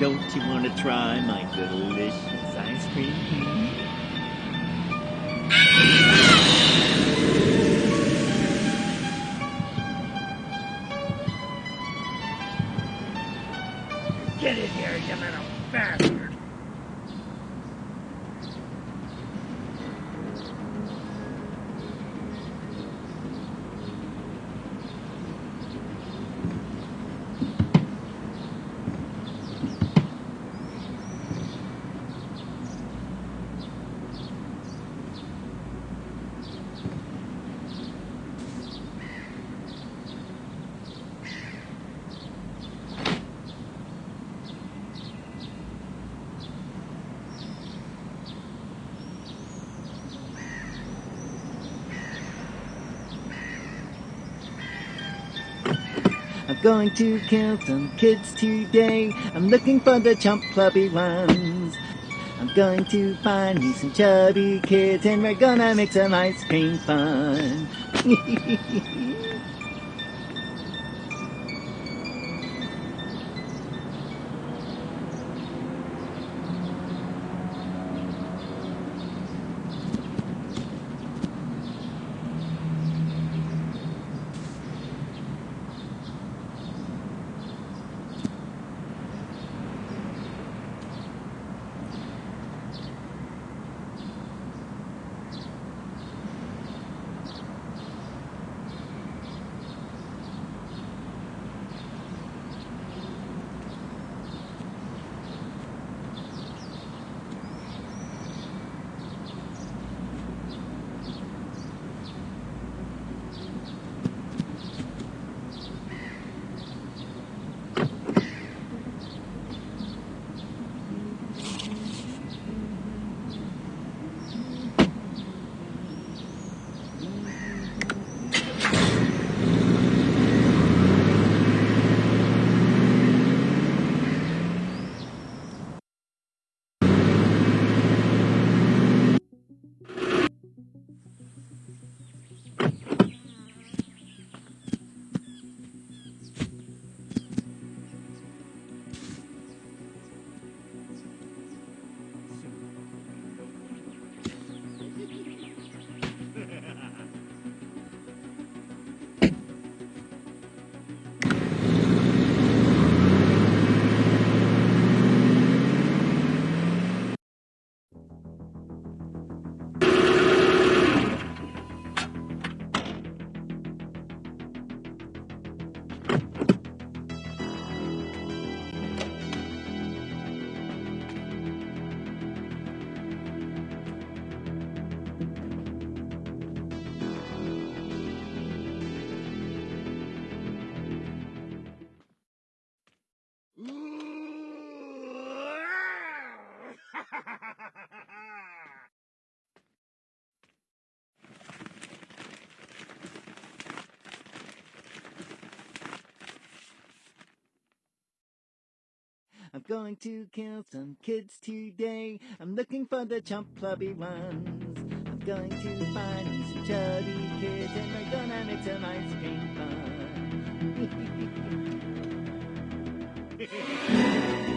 Don't you want to try my delicious ice cream? Going to kill some kids today. I'm looking for the chump clubby ones. I'm going to find me some chubby kids and we're gonna make some ice cream fun. I'm going to kill some kids today. I'm looking for the chump clubby ones. I'm going to find me some chubby kids and we're gonna make some ice cream fun.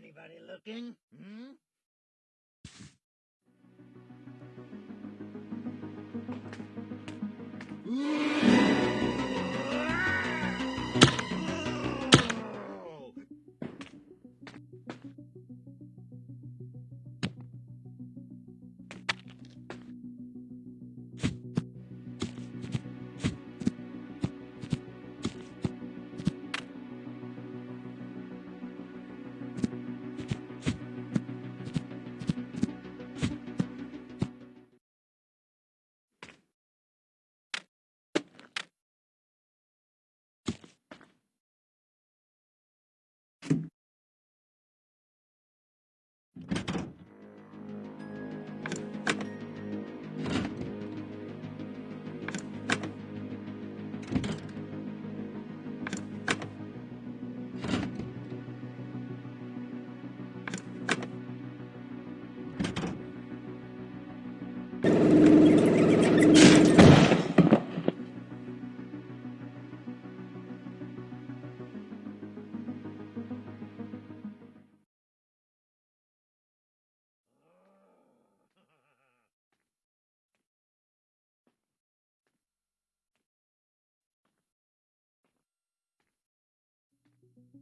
anybody looking? Hmm?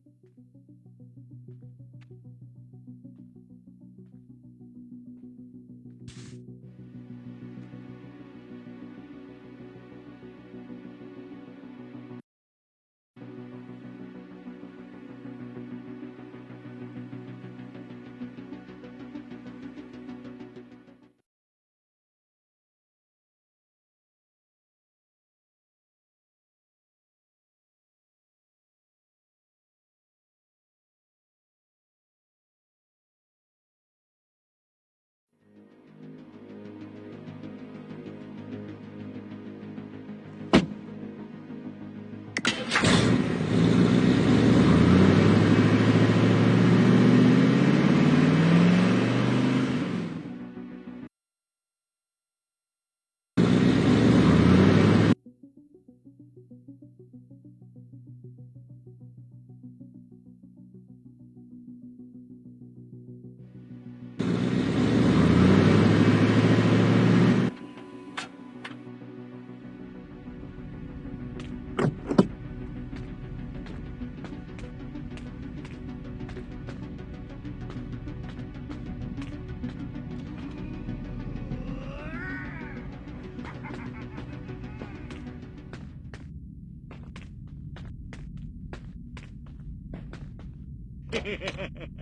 So sleepy.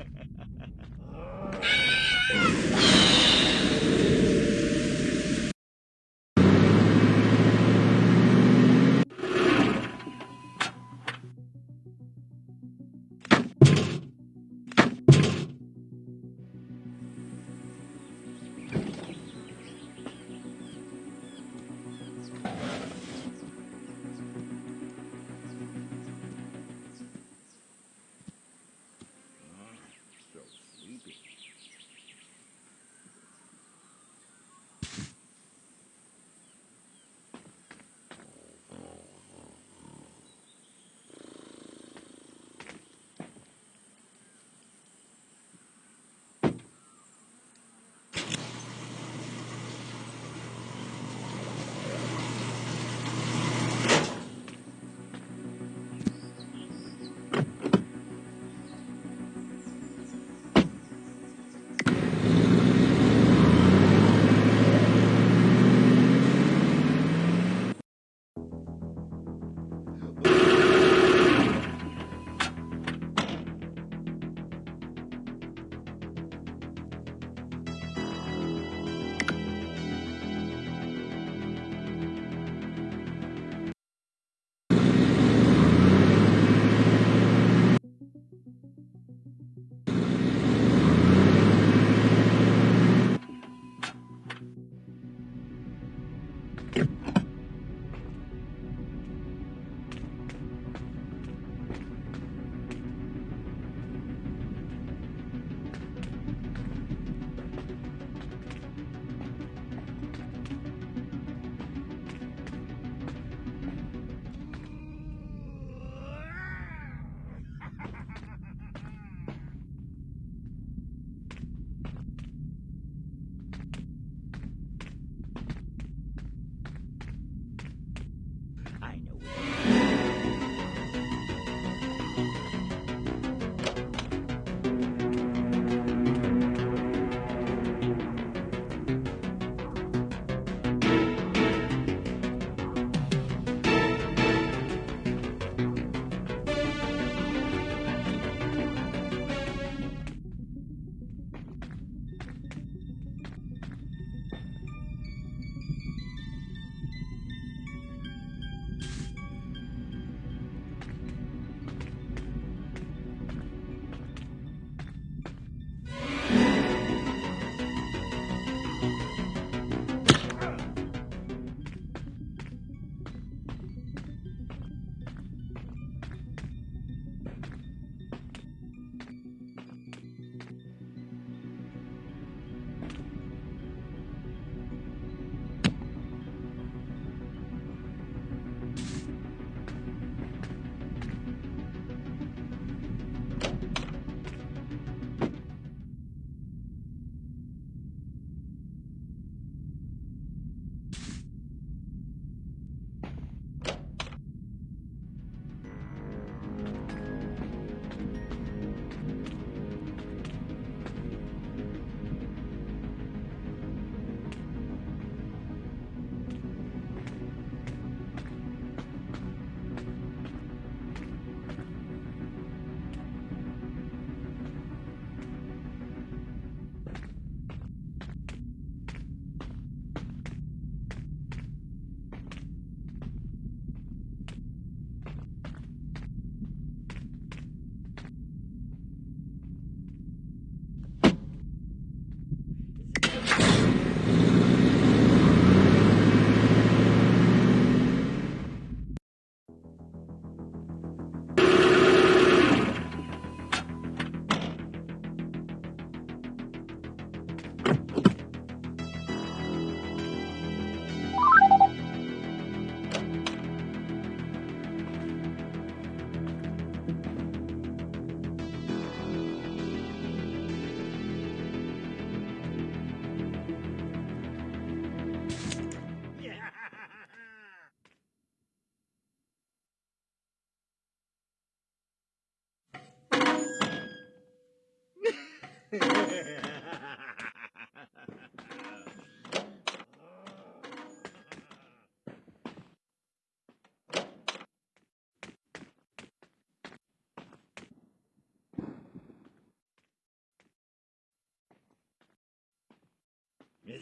Is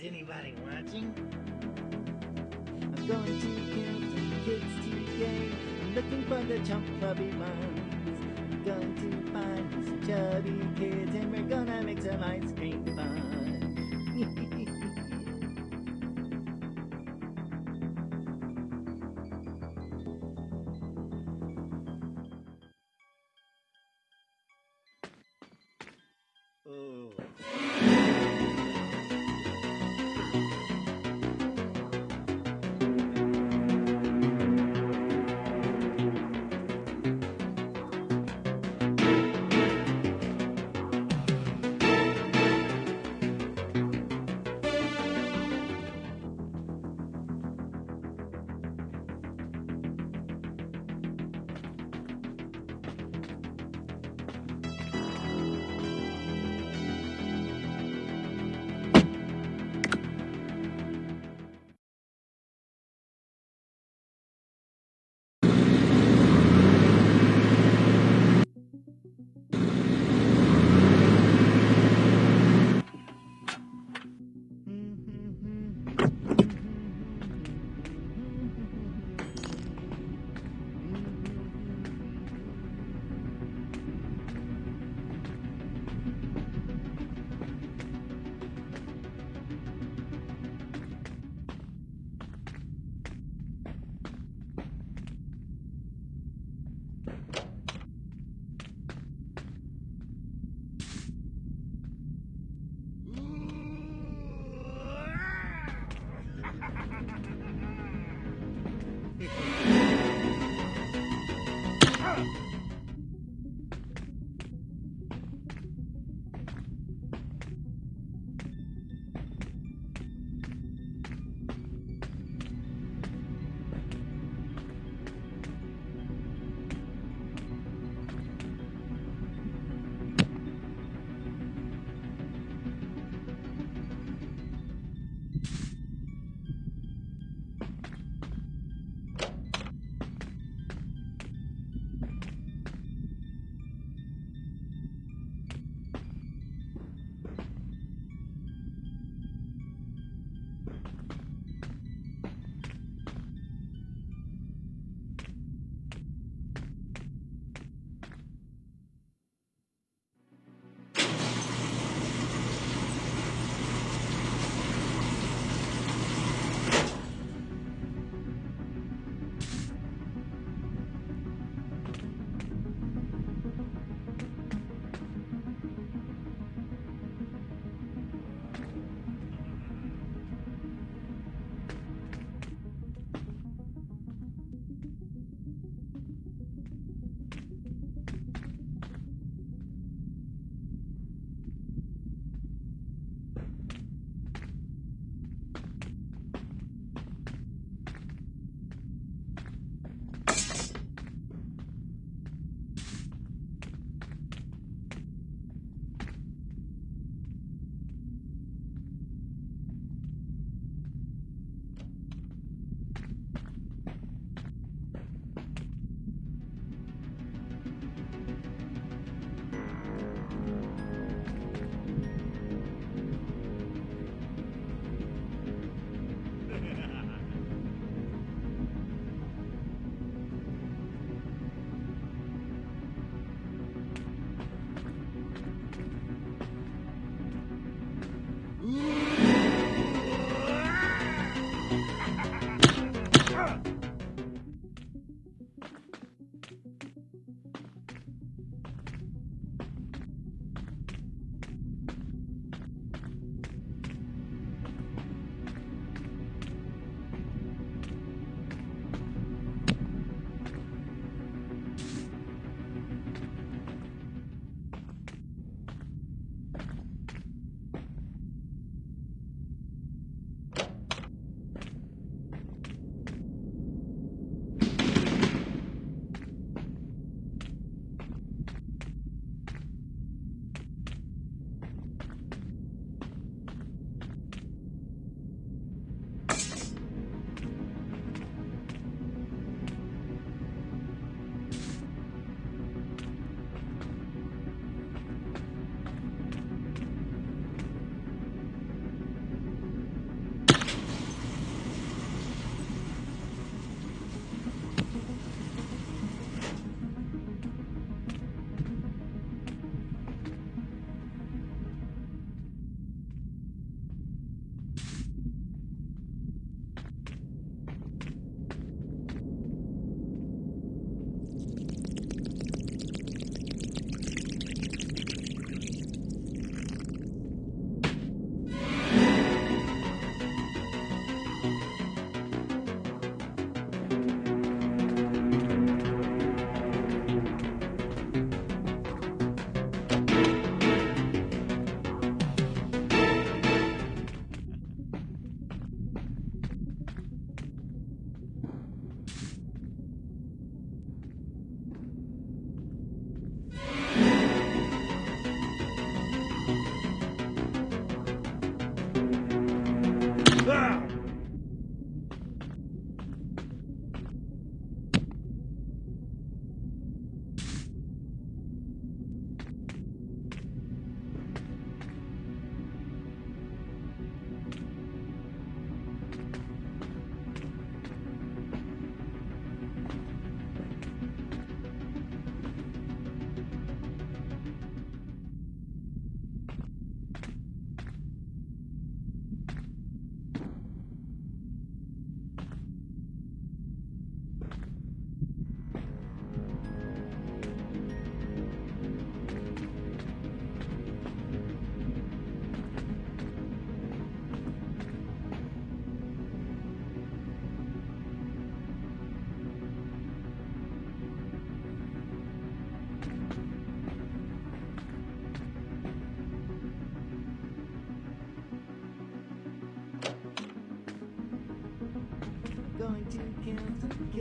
anybody watching? I'm going to kill some kids today. I'm looking for the chump clubby ones. Going to find some chubby kids and we're gonna make some ice cream fun.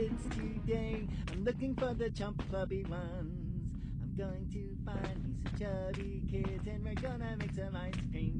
kids today. I'm looking for the chump clubby ones. I'm going to find me some chubby kids and we're gonna make some ice cream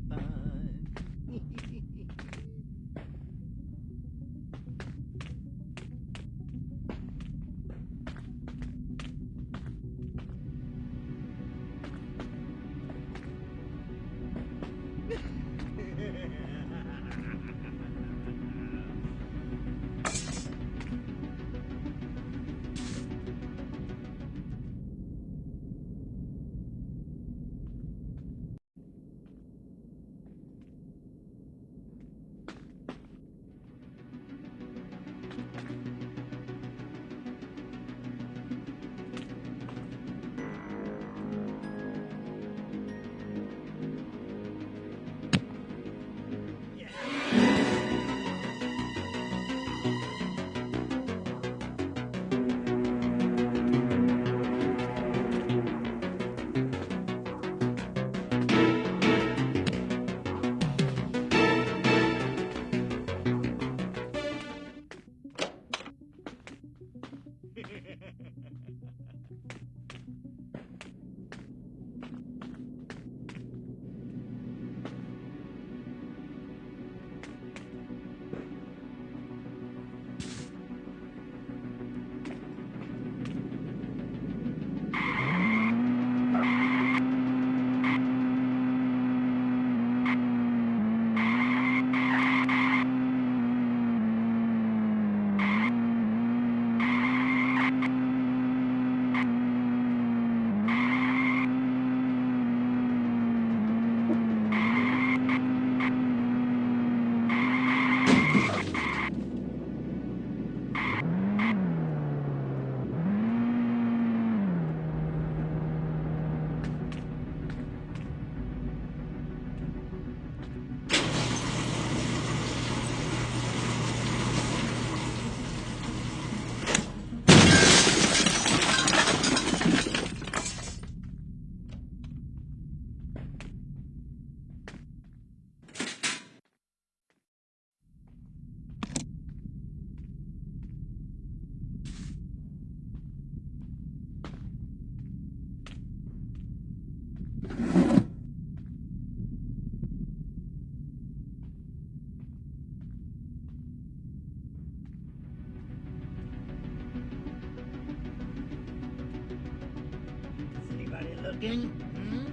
Hmm?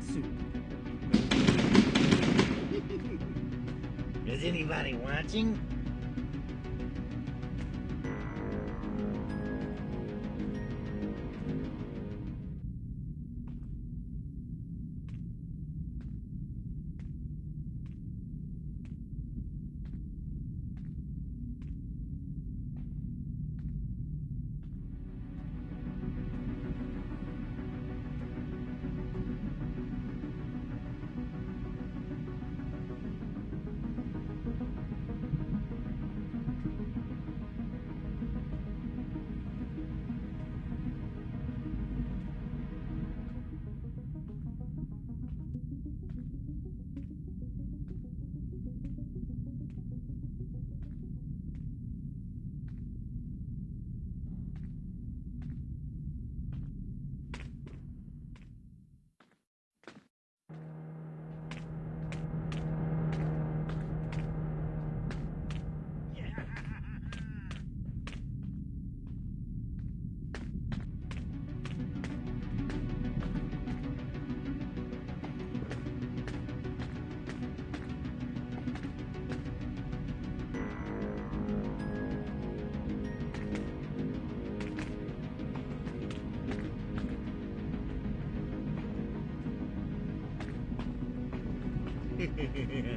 Soup. Is anybody watching? Yeah.